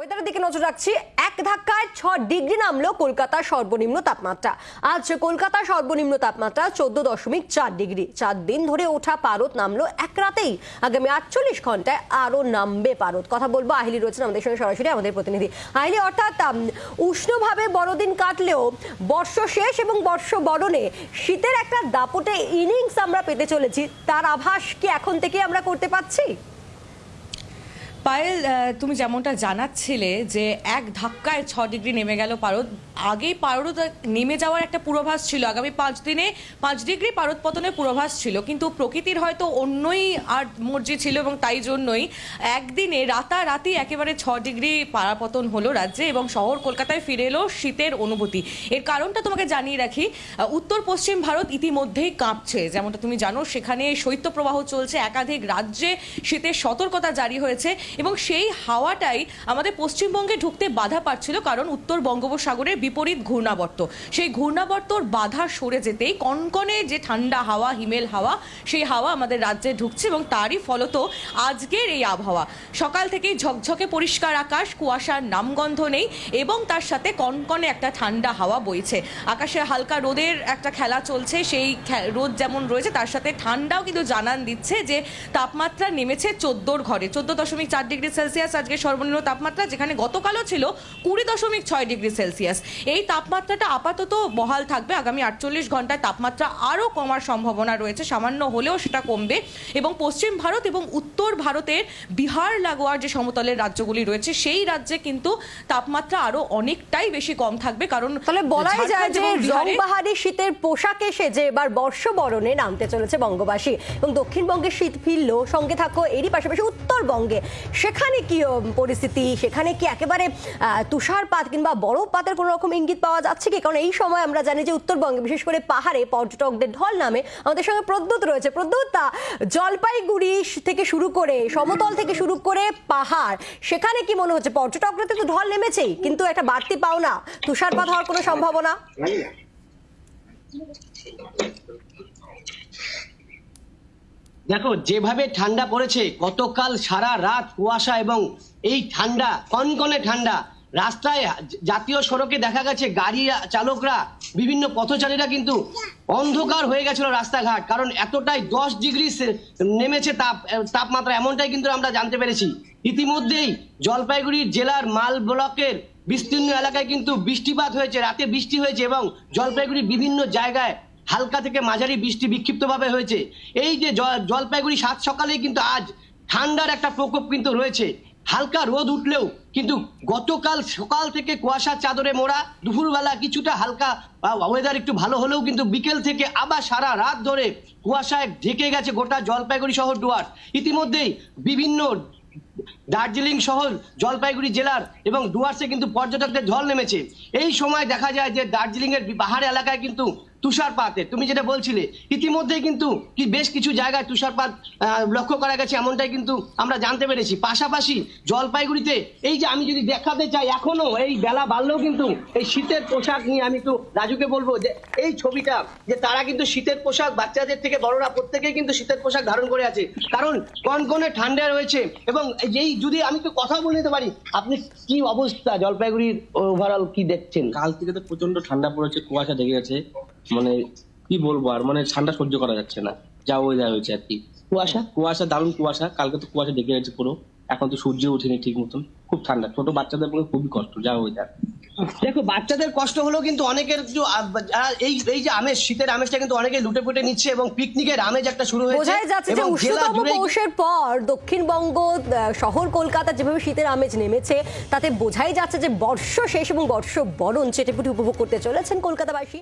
ওয়েদারের দিকে নজর রাখছি। এক ধাক্কায় ছ ডিগ্রি নামলো কলকাতার সর্বনিম্ন তাপমাত্রা। আজ কলকাতার সর্বনিম্ন তাপমাত্রা চোদ্দ দশমিক চার ডিগ্রি। চার দিন ধরে ওঠা পারদ নামলো এক রাতেই। আগামী আটচল্লিশ ঘন্টায় আরও নামবে পারদ। কথা বলব, আহিলি রয়েছেন আমাদের সঙ্গে সরাসরি, আমাদের প্রতিনিধি। আহিলি, অর্থাৎ উষ্ণভাবে বড়দিন কাটলেও বর্ষ শেষ এবং বর্ষ বরণে শীতের একটা দাপটে ইনিংস আমরা পেতে চলেছি। তার আভাস কি এখন থেকে আমরা করতে পারছি? পায়েল তুমি যেমনটা জানাচ্ছিলে যে এক ধাক্কায় ছ ডিগ্রি নেমে গেল পারদ, আগেই পারদ নেমে যাওয়ার একটা পূর্বাভাস ছিল। আগামী পাঁচ দিনে পাঁচ ডিগ্রি পারদ পতনের পূর্বাভাস ছিল, কিন্তু প্রকৃতির হয়তো অন্যই আর মর্জি ছিল এবং তাই জন্যই একদিনে রাতারাতি একেবারে ছ ডিগ্রি পারাপতন হলো রাজ্যে এবং শহর কলকাতায় ফিরে এলো শীতের অনুভূতি। এর কারণটা তোমাকে জানিয়ে রাখি উত্তর পশ্চিম ভারত ইতিমধ্যেই কাঁপছে। যেমনটা তুমি জানো, সেখানে শৈত্যপ্রবাহ চলছে। একাধিক রাজ্যে শীতের সতর্কতা জারি হয়েছে। এবং সেই হাওয়াটাই আমাদের পশ্চিমবঙ্গে ঢুকতে বাধা পাচ্ছিল কারণ উত্তর বঙ্গোপসাগরের বিপরীত ঘূর্ণাবর্ত। সেই ঘূর্ণাবর্তর বাধা সরে যেতেই কনকনে যে ঠান্ডা হাওয়া, হিমেল হাওয়া, সেই হাওয়া আমাদের রাজ্যে ঢুকছে এবং তারই ফলত আজকের এই আবহাওয়া। সকাল থেকেই ঝকঝকে পরিষ্কার আকাশ, কুয়াশার নামগন্ধ নেই এবং তার সাথে কনকনে একটা ঠান্ডা হাওয়া বইছে। আকাশে হালকা রোদের একটা খেলা চলছে, সেই রোদ যেমন রয়েছে, তার সাথে ঠান্ডাও কিন্তু জানান দিচ্ছে যে তাপমাত্রা নেমেছে চোদ্দোর ঘরে, চোদ্দ দশমিক চার ডিগ্রি সেলসিয়াস আজকে সর্বনিম্ন তাপমাত্রা যেখানে গতকালও ছিল কুড়ি দশমিক ছয় ডিগ্রি সেলসিয়াস। এই তাপমাত্রাটা আপাতত বহাল থাকবে। আগামী আটচল্লিশ ঘন্টায় তাপমাত্রা আরও কমার সম্ভাবনা রয়েছে। সামান্য হলেও সেটা কমবে। এবং পশ্চিম ভারত এবং উত্তর ভারতের বিহার লাগোয়ার যে সমতলের রাজ্যগুলি রয়েছে সেই রাজ্যে কিন্তু তাপমাত্রা আরও অনেকটাই বেশি কম থাকবে। কারণ তাহলে বলাই যায় যে রংবাহারি শীতের পোশাক এসে যে এবার বর্ষবরণে নামতে চলেছে বঙ্গবাসী। এবং দক্ষিণবঙ্গে শীত ফিরলো সঙ্গে থাকো এরই পাশাপাশি উত্তরবঙ্গে। সেখানে কি পরিস্থিতি? সেখানে কি একেবারে তুষারপাত কিংবা বরফপাতের কোনো রকম ইঙ্গিত পাওয়া যাচ্ছে কি? কারণ এই সময় আমরা জানি যে উত্তরবঙ্গে, বিশেষ করে পাহাড়ে, পর্যটকদের ঢল নামে আমাদের সঙ্গে প্রদ্যুৎ রয়েছে। প্রদ্যুৎ তা জলপাইগুড়ি থেকে শুরু করে, সমতল থেকে শুরু করে পাহাড়, সেখানে কি মনে হচ্ছে? পর্যটকরা তো ঢল নেমেছেই, কিন্তু একটা বাড়তি পাওনা, তুষারপাত হওয়ার কোনো সম্ভাবনা? দেখো, যেভাবে ঠান্ডা পড়েছে, গতকাল সারা রাত কুয়াশা এবং এই ঠান্ডা, কনকনে ঠান্ডা, রাস্তায় জাতীয় সড়কে দেখা গেছে গাড়ি চালকরা, বিভিন্ন পথচারীরা কিন্তু অন্ধকার হয়ে গেছিল রাস্তাঘাট, কারণ এতটাই দশ ডিগ্রি নেমেছে তাপ তাপমাত্রা, এমনটাই কিন্তু আমরা জানতে পেরেছি। ইতিমধ্যেই জলপাইগুড়ি জেলার মাল ব্লকের বিস্তীর্ণ এলাকায় কিন্তু বৃষ্টিপাত হয়েছে, রাতে বৃষ্টি হয়েছে এবং জলপাইগুড়ির বিভিন্ন জায়গায় হালকা থেকে মাঝারি বৃষ্টি বিক্ষিপ্তভাবে হয়েছে। এই যে জলপাইগুড়ি সাত সকালেই কিন্তু আজ ঠান্ডার একটা প্রকোপ কিন্তু রয়েছে। হালকা রোদ উঠলেও কিন্তু গতকাল সকাল থেকে কুয়াশার চাদরে মোড়া, দুপুরবেলা কিছুটা হালকা ওয়েদার একটু ভালো হলেও কিন্তু বিকেল থেকে আবার সারা রাত ধরে কুয়াশায় ঢেকে গেছে গোটা জলপাইগুড়ি শহর ডুয়ার্স ইতিমধ্যেই বিভিন্ন দার্জিলিং শহর, জলপাইগুড়ি জেলার এবং ডুয়ার্সে কিন্তু পর্যটকদের ঢল নেমেছে। এই সময় দেখা যায় যে দার্জিলিং এর পাহাড় এলাকায় কিন্তু তুষারপাতের তুমি যেটা বলছিলে, ইতিমধ্যেই কিন্তু কি বেশ কিছু জায়গায় তুষারপাত লক্ষ্য করা গেছে, এমনটাই কিন্তু আমরা জানতে পেরেছি। পাশাপাশি জলপাইগুড়িতে, এই যে আমি যদি দেখাতে চাই এখনও, এই বেলা বাড়লেও কিন্তু এই শীতের পোশাক নিয়ে আমি একটু রাজুকে বলব যে, এই ছবিটা, যে তারা কিন্তু শীতের পোশাক বাচ্চাদের থেকে বড়রা প্রত্যেকেই কিন্তু শীতের পোশাক ধারণ করে আছে। কারণ কনকনে ঠান্ডা রয়েছে এবং এই যদি আমি একটু কথা বলে নিতে পারি, আপনি কি অবস্থা জলপাইগুড়ির ওভারঅল কি দেখছেন? কাল থেকে তো প্রচণ্ড ঠান্ডা পড়েছে, কুয়াশা লেগে গেছে। মানে কি বলব আর? মানে ঠান্ডা সহ্য করা যাচ্ছে না। যা ওয়েদার হয়েছে আর কি। কুয়াশা? কুয়াশা দারুণ কুয়াশা। কালকে তো কুয়াশা ঢেকে গেছে পুরো। এখন তো সূর্য ওঠেনি ঠিক মতন। খুব ঠান্ডা। ছোট বাচ্চাদের পক্ষে খুবই কষ্ট যা ওয়েদার দেখো বাচ্চাদের কষ্ট হলেও কিন্তু অনেকের এই এই যে আমেজ শীতের আমেজটা কিন্তু অনেকে লুটে পুটে নিচ্ছে এবং পিকনিকের আমেজ একটা শুরু হয়েছে। বোঝাই যাচ্ছে যে উষ্ণতম পৌষের পর দক্ষিণবঙ্গ শহর কলকাতা যেভাবে শীতের আমেজ নেমেছে তাতে বোঝাই যাচ্ছে যে বর্ষ শেষ এবং বর্ষ বরণ চেটেপুটি উপভোগ করতে চলেছেন কলকাতাবাসী।